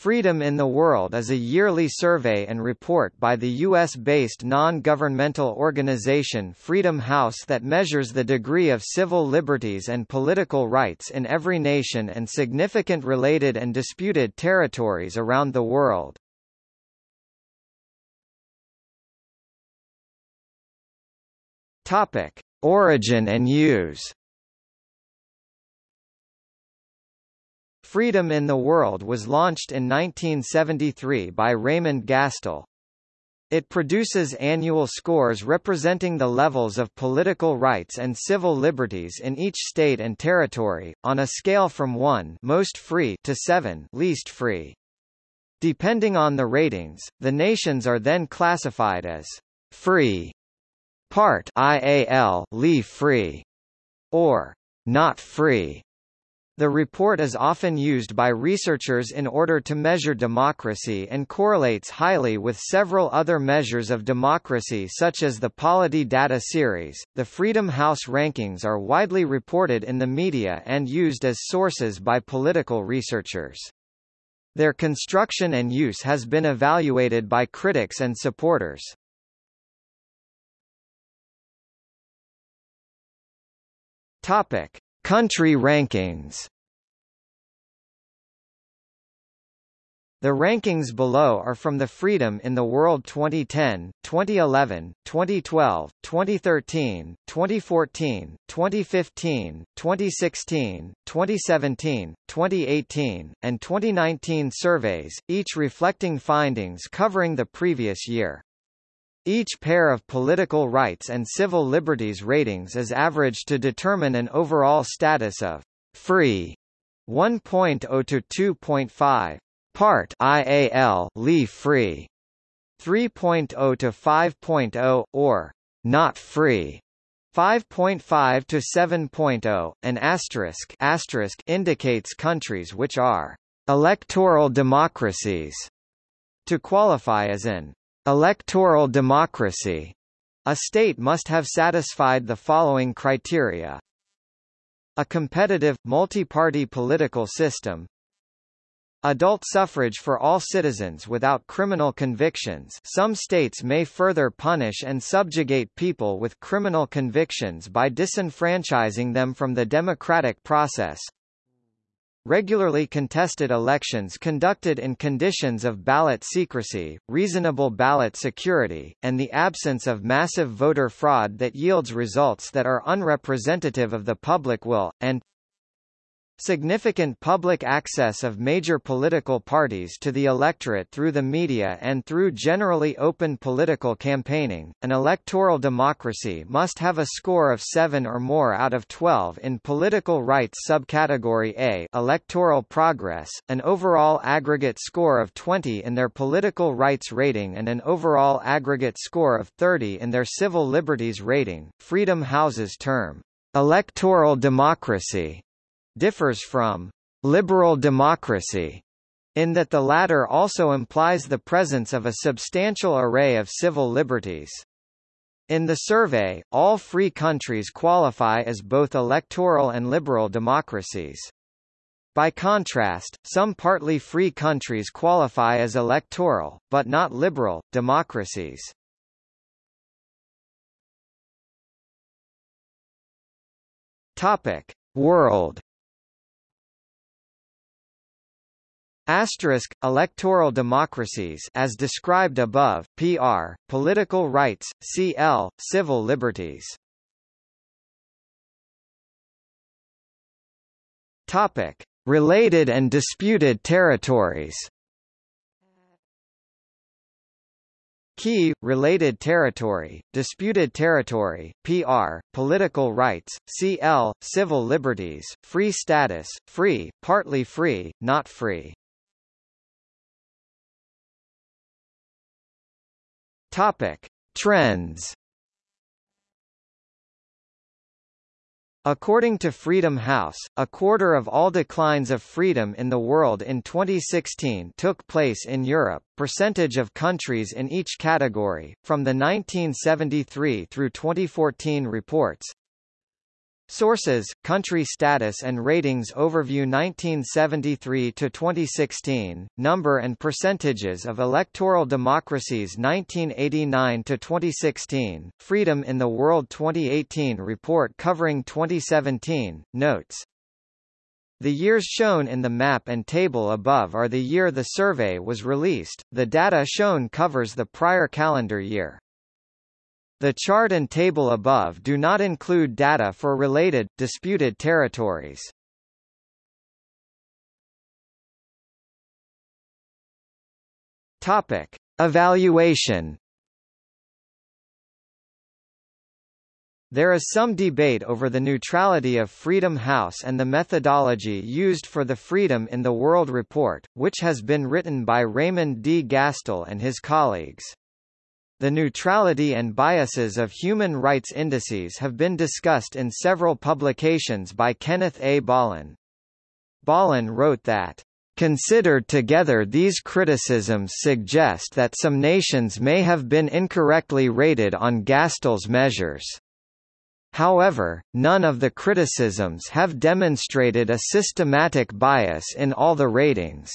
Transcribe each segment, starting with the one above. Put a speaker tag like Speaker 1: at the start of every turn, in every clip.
Speaker 1: Freedom in the World is a yearly survey and report by the U.S.-based non-governmental organization Freedom House that measures the degree of civil liberties and political rights in every nation and significant related and disputed territories around the world. Origin and use Freedom in the World was launched in 1973 by Raymond Gastil. It produces annual scores representing the levels of political rights and civil liberties in each state and territory, on a scale from 1 most free to 7 least free. Depending on the ratings, the nations are then classified as free, part IAL, leave free, or not free. The report is often used by researchers in order to measure democracy and correlates highly with several other measures of democracy such as the Polity data series. The Freedom House rankings are widely reported in the media and used as sources by political researchers. Their construction and use has been evaluated by critics and supporters. Topic: Country rankings The rankings below are from the Freedom in the World 2010, 2011, 2012, 2013, 2014, 2015, 2016, 2017, 2018, and 2019 surveys, each reflecting findings covering the previous year. Each pair of political rights and civil liberties ratings is averaged to determine an overall status of free 1.0 to 2.5, part IAL leave free 3.0 to 5.0 or not free 5.5 to 7.0 an asterisk asterisk indicates countries which are electoral democracies to qualify as an Electoral democracy. A state must have satisfied the following criteria. A competitive, multi-party political system, Adult suffrage for all citizens without criminal convictions some states may further punish and subjugate people with criminal convictions by disenfranchising them from the democratic process regularly contested elections conducted in conditions of ballot secrecy, reasonable ballot security, and the absence of massive voter fraud that yields results that are unrepresentative of the public will, and Significant public access of major political parties to the electorate through the media and through generally open political campaigning. An electoral democracy must have a score of 7 or more out of 12 in political rights subcategory A, electoral progress, an overall aggregate score of 20 in their political rights rating and an overall aggregate score of 30 in their civil liberties rating. Freedom House's term electoral democracy differs from liberal democracy in that the latter also implies the presence of a substantial array of civil liberties. In the survey, all free countries qualify as both electoral and liberal democracies. By contrast, some partly free countries qualify as electoral, but not liberal, democracies. Topic. World Asterisk, electoral democracies as described above, PR, political rights, CL, civil liberties. Topic. Related and disputed territories Key, related territory, disputed territory, PR, political rights, CL, civil liberties, free status, free, partly free, not free. Topic: Trends. According to Freedom House, a quarter of all declines of freedom in the world in 2016 took place in Europe. Percentage of countries in each category, from the 1973 through 2014 reports, Sources: Country Status and Ratings Overview 1973 to 2016. Number and percentages of electoral democracies 1989 to 2016. Freedom in the World 2018 report covering 2017. Notes. The years shown in the map and table above are the year the survey was released. The data shown covers the prior calendar year. The chart and table above do not include data for related, disputed territories. Topic. Evaluation There is some debate over the neutrality of Freedom House and the methodology used for the Freedom in the World report, which has been written by Raymond D. Gastil and his colleagues. The neutrality and biases of human rights indices have been discussed in several publications by Kenneth A. Bollen. Bollen wrote that Considered together these criticisms suggest that some nations may have been incorrectly rated on Gastil's measures. However, none of the criticisms have demonstrated a systematic bias in all the ratings.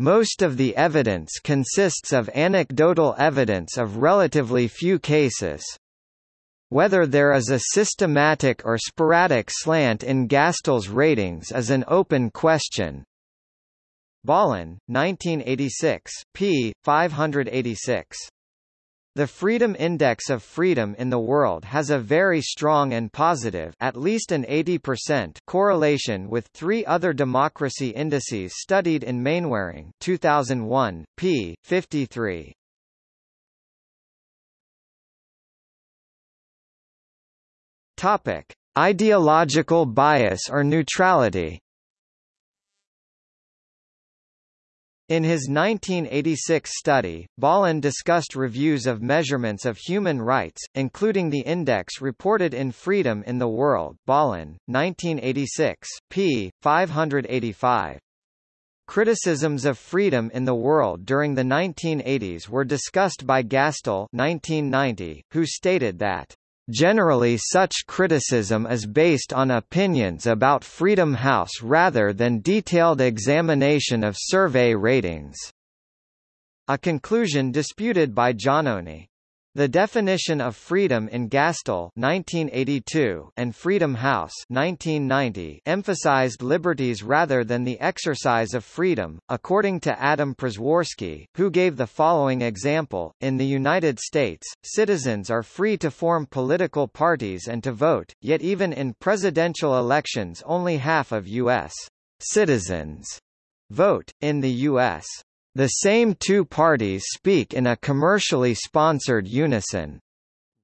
Speaker 1: Most of the evidence consists of anecdotal evidence of relatively few cases. Whether there is a systematic or sporadic slant in Gastil's ratings is an open question. Bollen, 1986, p. 586. The Freedom Index of Freedom in the World has a very strong and positive at least an 80% correlation with three other democracy indices studied in Mainwaring 2001, p. 53. Topic: Ideological bias or neutrality In his 1986 study, Bollen discussed reviews of measurements of human rights, including the index reported in Freedom in the World Bollen, 1986, p. 585. Criticisms of freedom in the world during the 1980s were discussed by Gastil 1990, who stated that Generally such criticism is based on opinions about Freedom House rather than detailed examination of survey ratings. A conclusion disputed by Giannone. The definition of freedom in Gastil 1982 and Freedom House 1990 emphasized liberties rather than the exercise of freedom, according to Adam Przeworski, who gave the following example, in the United States, citizens are free to form political parties and to vote, yet even in presidential elections only half of U.S. citizens vote, in the U.S. The same two parties speak in a commercially sponsored unison.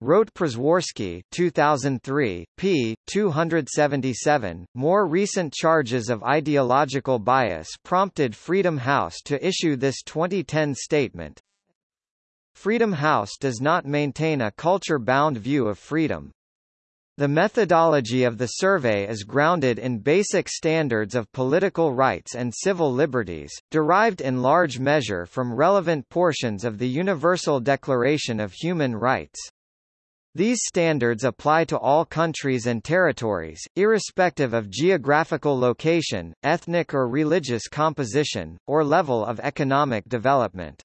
Speaker 1: Wrote Przeworski 2003, p. 277. More recent charges of ideological bias prompted Freedom House to issue this 2010 statement. Freedom House does not maintain a culture-bound view of freedom. The methodology of the survey is grounded in basic standards of political rights and civil liberties, derived in large measure from relevant portions of the Universal Declaration of Human Rights. These standards apply to all countries and territories, irrespective of geographical location, ethnic or religious composition, or level of economic development.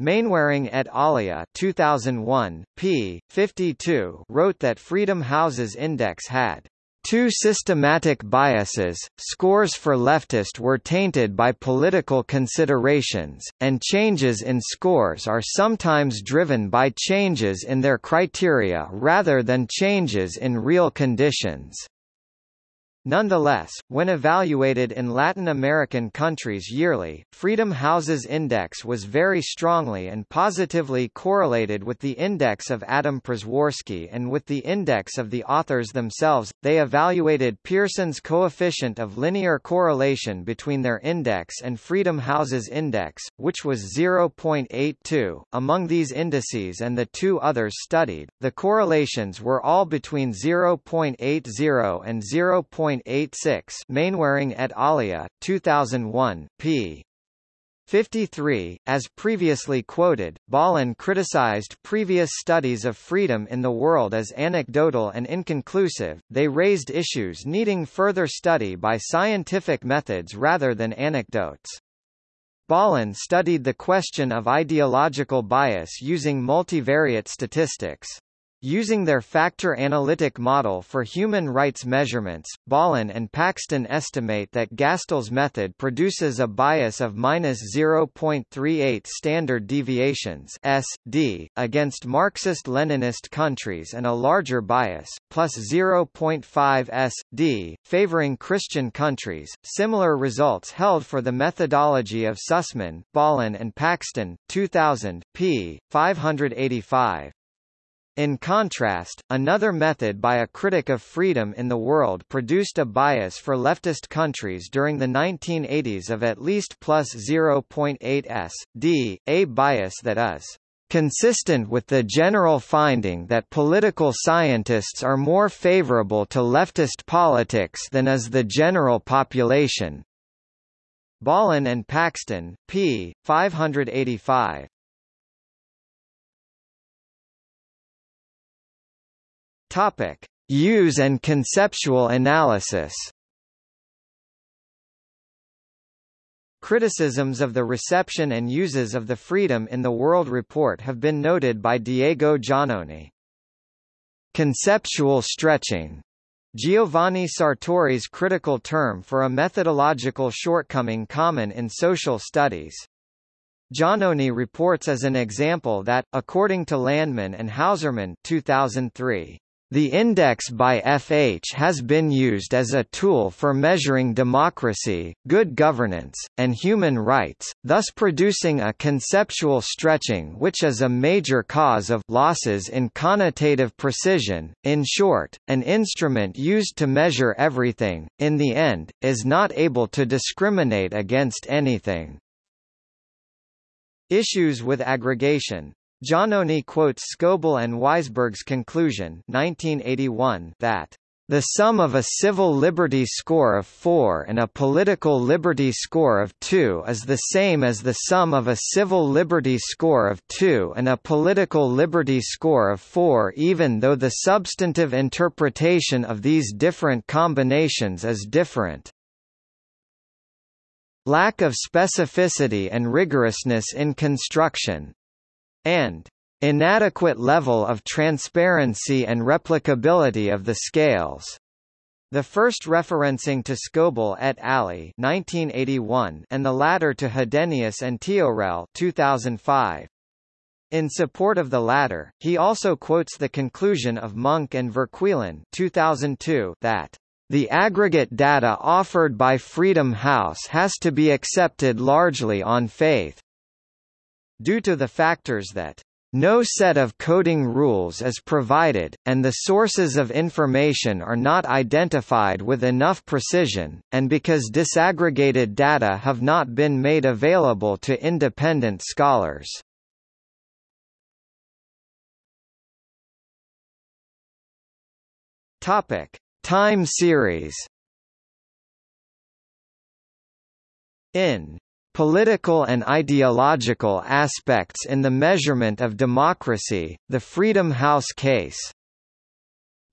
Speaker 1: Mainwaring et alia 2001, p. 52 wrote that Freedom House's index had two systematic biases, scores for leftist were tainted by political considerations, and changes in scores are sometimes driven by changes in their criteria rather than changes in real conditions. Nonetheless, when evaluated in Latin American countries yearly, Freedom House's index was very strongly and positively correlated with the index of Adam Przeworski and with the index of the authors themselves. They evaluated Pearson's coefficient of linear correlation between their index and Freedom House's index, which was 0.82. Among these indices and the two others studied, the correlations were all between 0.80 and 0. 1.86 Mainwaring et alia, 2001, p. 53. As previously quoted, Bollen criticized previous studies of freedom in the world as anecdotal and inconclusive, they raised issues needing further study by scientific methods rather than anecdotes. Bollen studied the question of ideological bias using multivariate statistics. Using their factor analytic model for human rights measurements, Bollen and Paxton estimate that Gastil's method produces a bias of minus 0.38 standard deviations (SD) against Marxist-Leninist countries and a larger bias, plus 0.5 SD, favoring Christian countries. Similar results held for the methodology of Sussman, Bollen and Paxton, 2000, p. 585. In contrast, another method by a critic of freedom in the world produced a bias for leftist countries during the 1980s of at least plus 0.8 s. d, a bias that is consistent with the general finding that political scientists are more favorable to leftist politics than is the general population. Bollen and Paxton, p. 585. Topic: Use and conceptual analysis. Criticisms of the reception and uses of the Freedom in the World report have been noted by Diego Giannone. Conceptual stretching Giovanni Sartori's critical term for a methodological shortcoming common in social studies. Giannone reports as an example that, according to Landman and Hauserman 2003, the index by FH has been used as a tool for measuring democracy, good governance, and human rights, thus producing a conceptual stretching which is a major cause of losses in connotative precision. In short, an instrument used to measure everything, in the end, is not able to discriminate against anything. Issues with aggregation Giannone quotes Scoble and Wiseberg's conclusion 1981 that the sum of a civil liberty score of 4 and a political liberty score of 2 is the same as the sum of a civil liberty score of 2 and a political liberty score of 4 even though the substantive interpretation of these different combinations is different. Lack of specificity and rigorousness in construction, and inadequate level of transparency and replicability of the scales. The first referencing to Scoble et al. 1981 and the latter to Hadenius and Teorell 2005. In support of the latter, he also quotes the conclusion of Munck and Verkuilen 2002 that the aggregate data offered by Freedom House has to be accepted largely on faith due to the factors that no set of coding rules is provided, and the sources of information are not identified with enough precision, and because disaggregated data have not been made available to independent scholars. Time series. In Political and ideological aspects in the measurement of democracy, the Freedom House case.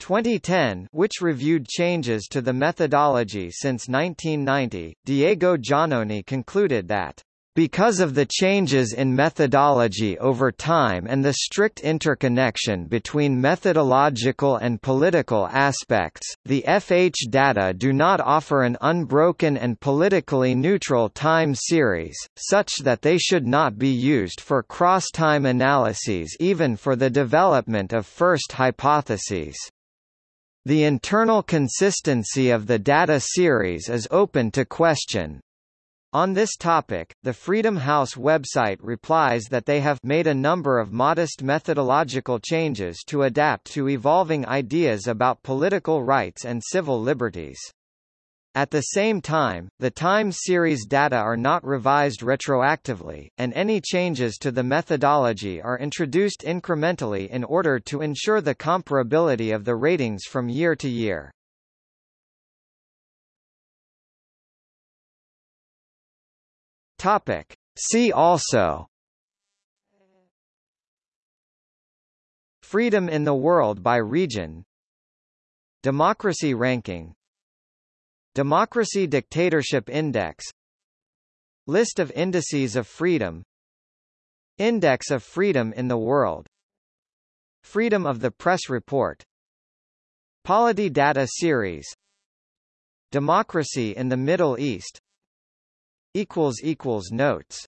Speaker 1: 2010 which reviewed changes to the methodology since 1990, Diego Giannone concluded that because of the changes in methodology over time and the strict interconnection between methodological and political aspects, the FH data do not offer an unbroken and politically neutral time series, such that they should not be used for cross-time analyses even for the development of first hypotheses. The internal consistency of the data series is open to question, on this topic, the Freedom House website replies that they have made a number of modest methodological changes to adapt to evolving ideas about political rights and civil liberties. At the same time, the time series data are not revised retroactively, and any changes to the methodology are introduced incrementally in order to ensure the comparability of the ratings from year to year. Topic: See also. Freedom in the world by region. Democracy ranking. Democracy Dictatorship Index. List of indices of freedom. Index of freedom in the world. Freedom of the Press Report. Polity Data Series. Democracy in the Middle East Notes